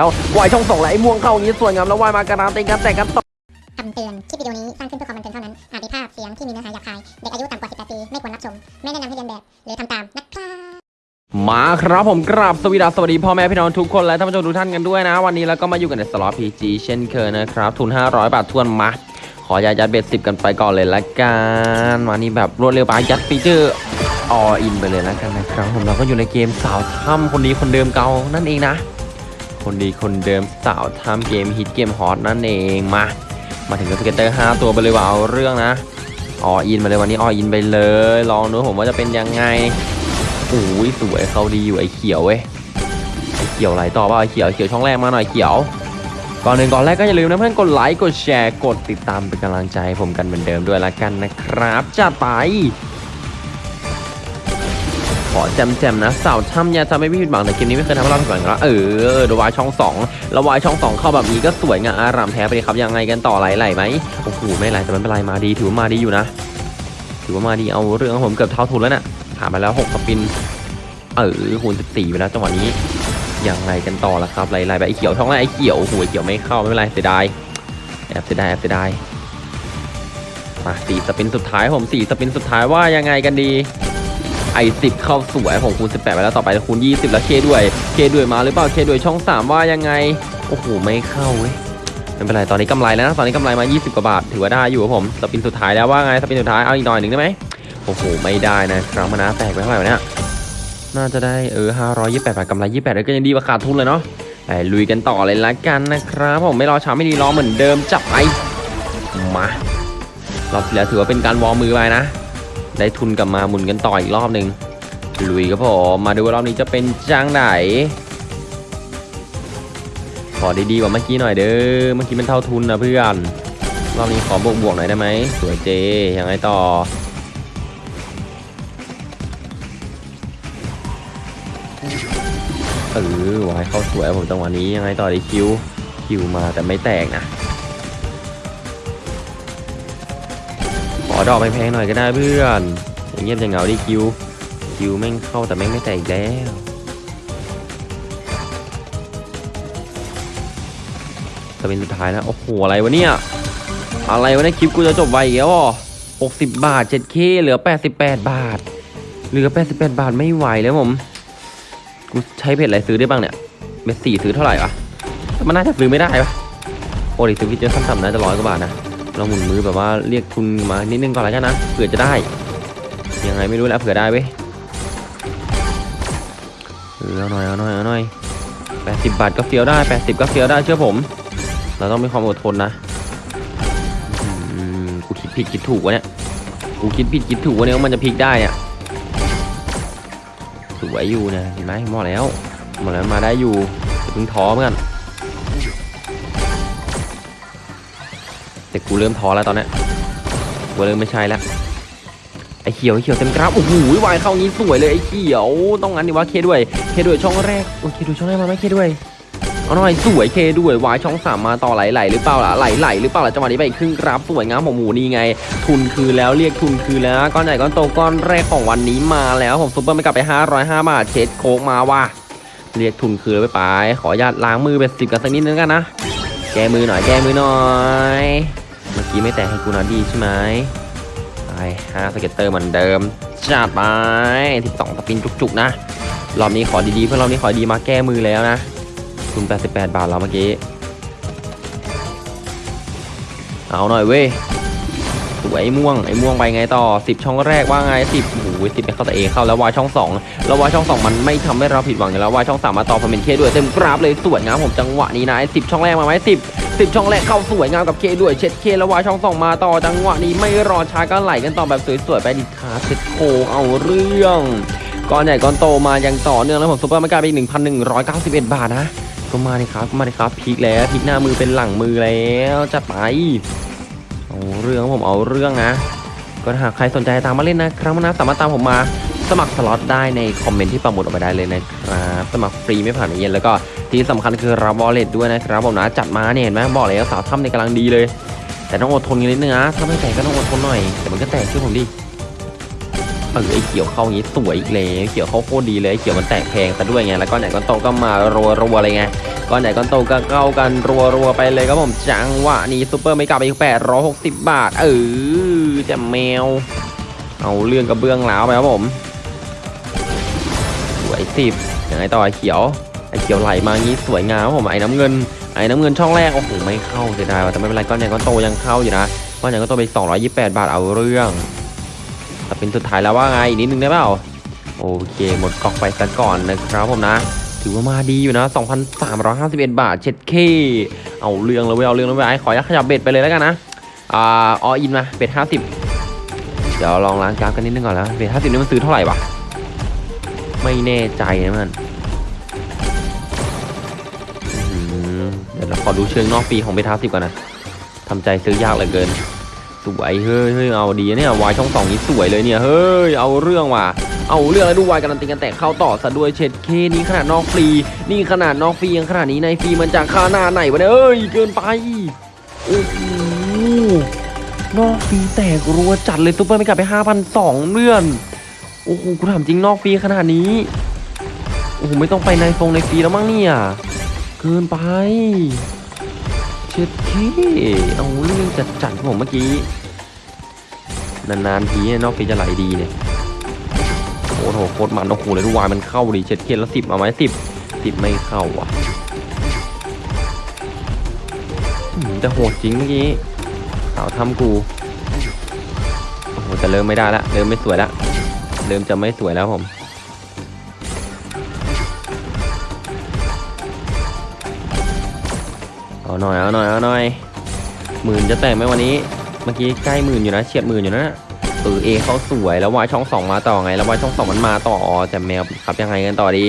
แล้ววายช่องสองและไอ้ม่วงเข้าอย่างนี้สวยงามแล้ววายมาการันตีกันแต่กันต่อคำเตือน คลิปวิดีโอนี้สร้างขึ้นเพื่อความบันเทิงเท่านั้น อาจมีภาพเสียงที่มีเนื้อหาหยาบคาย เด็กอายุต่ำกว่า 18 ปี ไม่ควรรับชม ไม่แนะนำให้เลียนแบบ หรือทำตามนะครับมาครับผมกราบสวัสดีสวัสดีพ่อแม่พี่น้องทุกคนและท่านผู้ชมทุกท่านกันด้วยนะ วันนี้แล้วก็มาอยู่กันในสล็อต PG เช่นเคยนะครับ ทุน 500 บาททวนมา ขอยัดยัด bet สิบกันไปก่อนเลยละกันวันนี้แบบรวดเร็วไปยัด feature all in ไปเลยละกันนะครับผมเราก็อยู่ในเกมสาวถ้ำคนดีคนเดิมเก่านั่นเองนะ คนดีคนเดิมสาวถ้ำเกมฮิตเกมฮอตนั่นเองมา มาถึงกับ scatter 5ตัวไปเลยว่าเอาเรื่องนะ all in มาเลยวันนี้ all in ไปเลย ลองดูผมว่าจะเป็นยังไงโอ้ยสวยเขาดีอยู่ไอ้เขียวเว้ยเขียวไหลต่อป่าไอ้เขียวเขียวช่องแรกมาหน่อยเขียว ก่อนหนึ่งก่อนแรกก็อย่าลืมนะเพื่อนกดไลค์กดแชร์กดติดตามเป็นกำลังใจให้ผมกันเหมือนเดิมด้วยละกันนะครับจัดไป อแจมๆนะสาวถ้ำยาทำให้พี่ผิดหวังแต่เกมนี้ไม่เคยทำให้เราผิดหวังแล้วเออเดวายช่องสองแล้ววายช่องสองเข้าแบบนี้ก็สวยงามอารามแท้ไปเลยครับยังไงกันต่อไหลๆไหมโอ้โหไม่ไหลแต่ไม่เป็นไรมาดีถือว่ามาดีอยู่นะ ถือว่ามาดีเอาเรื่องของผมเกือบเท่าทุนแล้วน่ะผ่านไปแล้ว6สปินเออคูณ14ไปแล้วจังหวะนี้ยังไงกันต่อละครับไหลๆไปไอเขียวช่องแรกไอเขียวหไอเขียวไม่เข้าไม่เป็นไรเสียดายแอบเสียดายแอบเสียดายมาสี่สปินสุดท้ายผมสี่สปินสุดท้ายว่ายังไงกันดี ไอสิบเข้าสวยของคูณ18ไปแล้วต่อไปคูณ 20 แล้วเคด้วยเคด้วยมาหรือเปล่าเคด้วยช่อง 3 ว่ายังไง โอ้โห ไม่เข้าเว้ยไม่เป็นไรตอนนี้กำไรแล้วนะตอนนี้กำไรมา 20 กว่าบาท ถือว่าได้อยู่ครับผมสปินสุดท้ายแล้วว่าไงสปินสุดท้ายเอาอีกหน่อยหนึ่งได้ไหมโอ้โห ไม่ได้นะครับมานะแตกไปเท่าไหร่เนี่ยน่าจะได้เออ528บาทกำไร 28แล้วก็ยังดีกว่าขาดทุนเลยเนาะไปลุยกันต่อเลยละกันนะครับผมไม่รอช้าไม่ดีรอเหมือนเดิมจับไปมารอบแล้วถือว่าเป็นการวอร์มือไปนะ ได้ทุนกลับมาหมุนกันต่ออีกรอบหนึ่งลุยครับผมมาดูว่ารอบนี้จะเป็นจ้างไหน ขอดีๆกว่าเมื่อกี้หน่อยเด้อเมื่อกี้มันเท่าทุนนะเพื่อนรอบนี้ขอบวกบวกๆหน่อยได้ไหมสวยเจยังไงต่อเออวายเข้าสวยผมจังหวะนี้ยังไงต่อดีคิวคิวมาแต่ไม่แตกนะ ขอดอกแพงๆหน่อยก็ได้เพื่อนอย่างเงียบจะเหงาดิคิวคิวแม่งเข้าแต่แม่งไม่แตกอีกแล้วจะเป็นสุดท้ายแล้วโอ้โหอะไรวะเนี่ยอะไรวะเนี่ยคลิปกูจะจบไวอีกแล้วหกสิบบาท 7K เหลือ88บาท เหลือ88บาทไม่ไหวแล้วผมกูใช้เพจอะไรซื้อได้บ้างเนี่ยเม็ดสี่ซื้อเท่าไหร่วะมันน่าจะซื้อไม่ได้ปะโอ้ดิซื้อพิจอร์ขั้นต่ำน่าจะร้อยกว่าบาทนะ เราหมุนมือแบบว่าเรียกทุนมานิดนึงก่อนแล้วกันนะเผื่อจะได้ ยังไงไม่รู้แล้วเผื่อได้เว้ยเออเอาหน่อยเอาหน่อยเอาหน่อยแปดสิบบาทก็เฟี้ยวได้แปดสิบก็เฟี้ยวได้เชื่อผม เราต้องมีความอดทนนะอืมกูคิดผิดคิดถูกวะเนี่ยกูคิดผิดคิดถูกวะเนี่ยว่ามันจะพลิกได้อะสวยอยู่เนะเห็นไหมหมดแล้วหมดแล้วมาได้อยู่อย่าเพิ่งท้อเหมือนกัน แต่กูเริ่มท้อแล้วตอนนี้กูเริ่มไม่ใช่แล้วไอ้เขียวไอ้เขียวเต็มกราฟโอ้โหวายเข้างี้สวยเลยไอ้เขียวต้องงั้นดิวะเคด้วยเคด้วยช่องแรกโอ้เคด้วยช่องแรกมาไหมเคด้วยเอาหน่อยสวยเคด้วยวายช่องสามมาต่อไหลไหลหรือเปล่าล่ะไหลไหลหรือเปล่าล่ะจังหวะนี้ไปอีกครึ่งกราฟสวยงามผมหมูนี่ไง ทุนคือแล้วเรียกทุนคือแล้วก้อนใหญ่ก้อนโตก้อนแรกของวันนี้มาแล้วผมซุปเปอร์ไม่กลับไป 505 บาทเช็ดโคกมาว่ะเรียกทุนคือไปไปขออนุญาตล้างมือ bet สิบกันสักนิดนึงกันนะแก้มือหน่อยแก้มือหน่อย กี้ไม่แตะให้กูนะดีใช่ไหมไปห้า scatter เหมือนเดิมจัดไปสิบสอง spin จุกๆนะ รอบนี้ขอดีๆ เพื่อนรอบนี้ขอดีมาแก้มือแล้วนะทุน88บาทแล้วเมื่อกี้ เอาหน่อยเว้ยสวยไอ้ม่วงไอ้ม่วงไปไงต่อ10ช่องแรกว่าไง10โอ้โห10ไปเข้าแต่เอเข้าแล้ววายช่อง2แล้ววายช่อง2มันไม่ทำให้เราผิดหวังอยู่แล้ววายช่อง3มาต่อพอเป็น K ด้วยเต็มกราฟเลยสวยงามผมจังหวะนี้นะไอ้10ช่องแรกมาไหมสิ 10 10ช่องแรกเข้าสวยงามกับ K ด้วยเช็ดเข้แล้ว wild ช่อง2มาต่อจังหวะนี้ไม่รอช้าก็ไหลกันต่อแบบสวยๆไปดิคาเช็ดโคเอาเรื่องก้อนใหญ่ก้อนโตมายังต่อเนื่องแล้วผม super mega ไปอีก1,191 บาทนะ ก็มาเลยครับก็มาเลยครับพลิกแล้วพลิกหน้ามือเป็นหลังมือแล้วจัดไปเอาเรื่องผมเอาเรื่องนะก็หากใครสนใจตามมาเล่นนะ ครับนะสามารถตามผมมา สมัครสล็อตได้ในคอมเมนต์ที่ปักหมุดเอาไว้ได้เลยนะครับสมัครฟรีไม่ผ่านเย็นแล้วก็ที่สำคัญคือรับ wallet ด้วยนะครับผมนะจัดมาเนี่ยเห็นไหมบอกเลยว่าสาวถ้ำในกำลังดีเลย แต่ต้องอดทนกันนิดนึงนะถ้าไม่แตกก็ต้องอดทนหน่อย แต่มันก็แตกเชื่อผมดิเออไอ้เขียวเข้าอย่างนี้สวยอีกเลยเขียวเข้าโคตรดีเลยเขียวมันแตกแพงซะด้วยไงแล้วก็ไหนก็โตก็มารัวๆอะไรไงก้อนใหญ่ก้อนโตก็เข้ากันรัวๆไปเลยครับผมจังหวะนี้ซูเปอร์ไม่กลับไปอีก860บาทเออจะแมว เอาเรื่องกระเบื้องแล้วไปครับผม วยสิบยังไงต่อไอเขียวไอเขียวไหลมางี้สวยงามครับผมไอ้น้ำเงินไอ้น้ำเงินช่องแรกโอ้โหไม่เข้าเสียดายแต่ไม่เป็นไรก้อนใหญ่ก้อนโตยังเข้าอยู่นะก้อนใหญ่ก้อนโตไป 228 บาทเอาเรื่องแต่เป็นสุดท้ายแล้วว่าไงอีกนิดนึงได้เปล่าโอเค หมดกองไปซะก่อนนะครับผมนะ ถือว่ามาดีอยู่นะ 2,351 บาทเช็ดเคเอาเรื่องเลยเว้ยเอาเรื่องเลยเว้ยไอ้ขอยักขยับเบ็ดไปเลยแล้วกันนะอ่าออินมาเบ็ด50 เดี๋ยวลองล้างกราฟกันนิดนึงก่อนแล้วเบ็ด50นี่มันซื้อเท่าไหร่วะ ไม่แน่ใจนะมันเดี๋ยวเราขอดูเชิงนอกปีของเบ็ด50ก่อนนะทำใจซื้อยากเหลือเกิน สวยเฮ้ยเฮ้ยเอาดีเนี่ยวายช่องสองนี้สวยเลยเนี่ยเฮ้ยเอาเรื่องว่ะเอาเรื่องแล้วดูวายการันตีกันแต่เข้าต่อซะด้วยเช็ดเข้นี่ขนาดนอกฟรี นี่ขนาดนอกฟรียังขนาดนี้ในฟรีมันจะค่าหน้าไหนวะเนี่ยเอ้ยเกินไปโอ้โหนอกฟรีแตกรัวจัดเลย super mega ไป5,002เลื่อน โอ้โหกูถามจริงนอกฟรีขนาดนี้ โอ้โหไม่ต้องไปในฟงในฟรีแล้วมั้งเนี่ยเกินไปเช็ดเคเอาเรื่องจัดจัดผมเมื่อกี้ นานๆทีเนี่ยนอกฟรีจะไหลดีเนี่ยโอ้โหโคตรมันโอ้โหเลยดูวายมันเข้าดิเช็ดเคนแล้วสิบเอาไหมสิบสิบไม่เข้าว่ะอืมแต่โหดจริงเมื่อกี้สาวทำกูโอ้โหแต่เริ่มไม่ได้ละเริ่มไม่สวยละ เริ่มจะไม่สวยแล้วผมเอาหน่อยเอาหน่อยเอาหน่อยหมื่นจะแตกไหมวันนี้ เมื่อกี้ใกล้หมื่นอยู่นะเฉียดหมื่นอยู่นะเออเอเขาสวยแล้ววายช่องสองมาต่อไง แล้ววายช่องสองมันมาต่ออแต่แมวขับยังไงกันต่อดี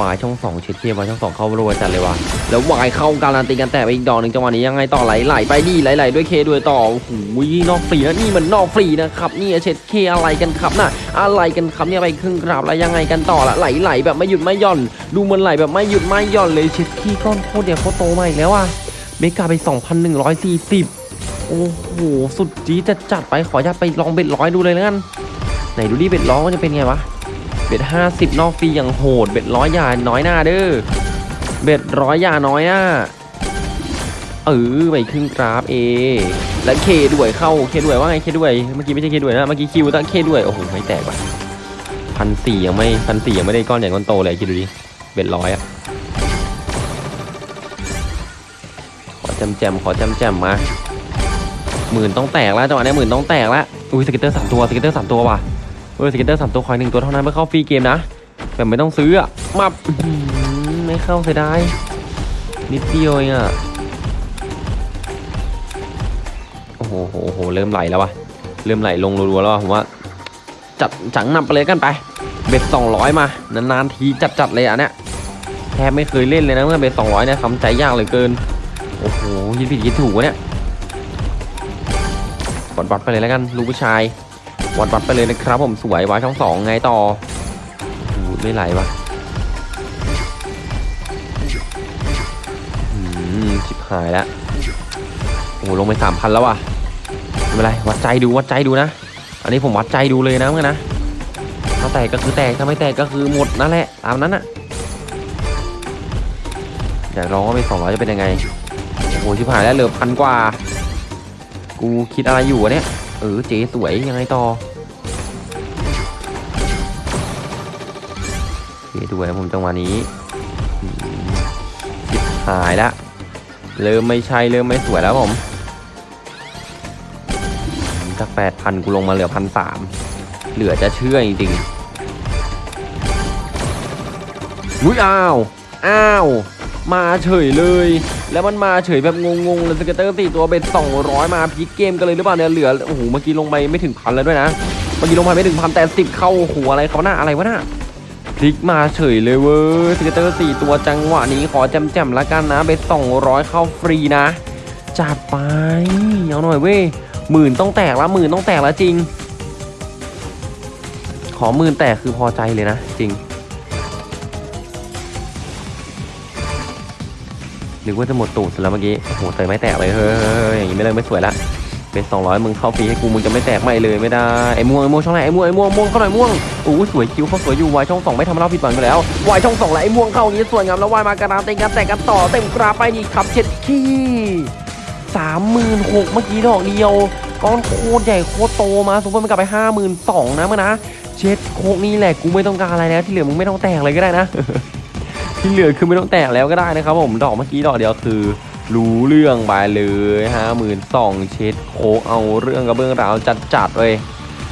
วายช่องสองเช็ดเทียบวายช่องสองเข้ารัวจัดเลยว่ะแล้ววายเข้าการันตีกันแต่ไปอีกดอกหนึ่งจังหวะนี้ยังไงต่อไหลไหลไปดีไหลไหลด้วยเคด้วยต่อโอ้โหนอกฟรีนะนี่มันนอกฟรีนะครับนี่เช็ดเคอะไรกันครับน่ะอะไรกันครับเนี่ยไปครึ่งกราบแล้วยังไงกันต่อละไหลไหลแบบไม่หยุดไม่หย่อน ดูมันไหลแบบไม่หยุดไม่หย่อนเลยเช็ดเข้ก้อนโคตรเดียวโคตรโตมาอีกแล้วอะ mega ไป 2,140 โอ้โห สุดจีดจะจัดไปขออนุญาตไปลอง bet ร้อยดูเลยแล้วกัน ไหนดูดิ bet ร้อยว่าจะเป็นไงวะ bet ห้าสิบนอกฟรีอย่างโหด bet ร้อยอย่าน้อยหน้าเด้อ bet ร้อยอย่าน้อยหน้า เออไปครึ่งกราฟ A แล้ว K ด้วยเข้า K ด้วยว่าไง K ด้วย เมื่อกี้ไม่ใช่ K ด้วยนะ เมื่อกี้ Q ตั้ง K ด้วย โอ้โหไม่แตกว่ะพันสี่ยังไม่พันสี่ยังไม่ได้ก้อนใหญ่ก้อนโตเลยคิดดูดิ bet ร้อยอะขอแจ่มแจ่มขอแจ่มแจ่มมาหมื่นต้องแตกแล้วจังหวะนี้หมื่นต้องแตกแล้ว อุ้ย scatter สามตัว scatter สามตัวว่ะ เวออ scatter สามตัวคอยหนึ่งตัวเท่านั้นเพื่อเข้า free game นะแบบไม่ต้องซื้ออะมาไม่เข้าเสียดายนิดเดียวเองอะโอ้โหโหโหเริ่มไหลแล้ววะเริ่มไหลลงรัวๆแล้ววะผมว่า จัดจังนำไปเลยกันไปเบ็ดสองร้อยมานานๆทีจัดๆเลยอะเนี่ยแทบไม่เคยเล่นเลยนะเมื่อเบ็ดสองร้อยเนี่ยทำใจยากเหลือเกินโอ้โหยิดผิดยิดถูกวะเนี่ยวัดวัดไปเลยแล้วกันลูกผู้ชาย วัดวัดไปเลยนะครับ ผมสวยวาช่องสองไงต่อไม่ไหลวะอืมชิบหายแล้วโอ้โหลงไปสามพันแล้วว่ะไม่เป็นไรวัดใจดูวัดใจดูนะ อันนี้ผมวัดใจดูเลยนะเมื่อนะถ้าแตกก็คือแตกถ้าไม่แตกก็คือหมดนั่นแหละตามนั้นอะอยากลองว่าไปสองร้อยจะเป็นยังไงโอ้โหชิบหายแล้วเหลือพันกว่า กูคิดอะไรอยู่วะเนี่ย เออเจ๊สวยยังไงต่อเจ๊ด้วยผมจังหวะนี้อืมชิบหายละเริ่มไม่ใช่เริ่มไม่สวยแล้วผมจากแปดพันกูลงมาเหลือพันสามเหลือจะเชื่อจริงๆอุ้ยอ้าว อ้าว มาเฉยเลย แล้วมันมาเฉยแบบงงๆเลยสเกตเตอร์สี่ตัวเบ็ด200 มาพลิกเกมกันเลยหรือเปล่าเนี่ยเหลือโอ้โหเมื่อกี้ลงไปไม่ถึงพันแล้วด้วยนะเมื่อกี้ลงไปไม่ถึงพันแต่สิบเข้าหัวอะไรเขาหน้าอะไรวะหน่ะพลิกมาเฉยเลยเว้ย scatter สี่ตัวจังหวะนี้ขอแจ่มๆละกันนะ bet 200 เข้าฟรีนะจัดไปเอาหน่อยเว้ยหมื่นต้องแตกละหมื่นต้องแตกแล้วจริง ขอหมื่นแตกคือพอใจเลยนะจริง นึกว่าจะหมดตูดเสร็จแล้วเมื่อกี้โอ้โหเตยไม่แตกเลยเฮ้ยอย่างนี้ไม่เลยไม่สวยละ bet 200มึงเข้าฟรีให้กูมึงจะไม่แตกไม่เลยไม่ได้ไอ้ม่วงไอ้ม่วงช่องไหนไอ้ม่วงไอ้ม่วงม่วงเข้าหน่อยม่วงโอ้สวยคิวเขาสวยอยู่วายช่องสองไม่ทำให้เราผิดหวังอยู่แล้ววายช่องสองแล้วไอ้ม่วงเข้าอย่างนี้สวยงามแล้ววายมากระนาเต็งกันแตกกันต่อเต็มกราไปนี่ครับเช็ดขี้สามหมื่นหกเมื่อกี้ดอกเดียวก้อนโคตรใหญ่โคตรโตมาสมมติมันกลับไปห้าหมื่นสองนะเมื่อนะเช็ดโคกนี่แหละกูไม่ต้องการอะไรแล้วที่เหลือมึงไม่ต้องแตกเลยก็ได้นะ ที่เหลือคือไม่ต้องแตกแล้วก็ได้นะครับผมดอกเมื่อกี้ดอกเดียวคือ รู้เรื่องไปเลยห้าหมื่นสองเช็ดโคเอาเรื่องกับเบื้องราวจัดจัดเลย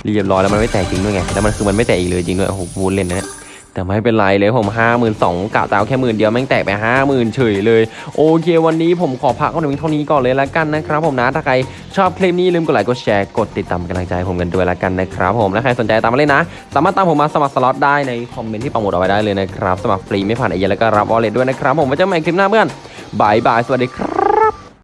เรียบร้อยแล้วมันไม่แตกจริงด้วยไงแล้วมันคือมันไม่แตกอีกเลยจริงด้วยโอ้โหพูเล่นนะเนี่ย แต่ไม่เป็นไรเลยผมห้าหมื่นสองกะจะเอาแค่หมื่นเดียวแม่งแตกไปห้าหมื่นเฉยเลย โอเควันนี้ผมขอพักเอาหนึ่งเท่านี้ก่อนเลยละกันนะครับผมนะถ้าใครชอบคลิปนี้ลืมกดไลค์กดแชร์กดติดตามกำลังใจผมกันด้วยละกันนะครับผมและใครสนใจตามมาเล่นนะ สามารถตามผมมาสมัครสล็อตได้ในคอมเมนต์ที่ปักหมุดเอาไว้ได้เลยนะครับสมัครฟรีไม่ผ่านไอเดียแล้วก็รับ wallet ด้วยนะครับผมไว้เจอกันใหม่คลิปหน้าเพื่อนบายบายสวัสดีครับ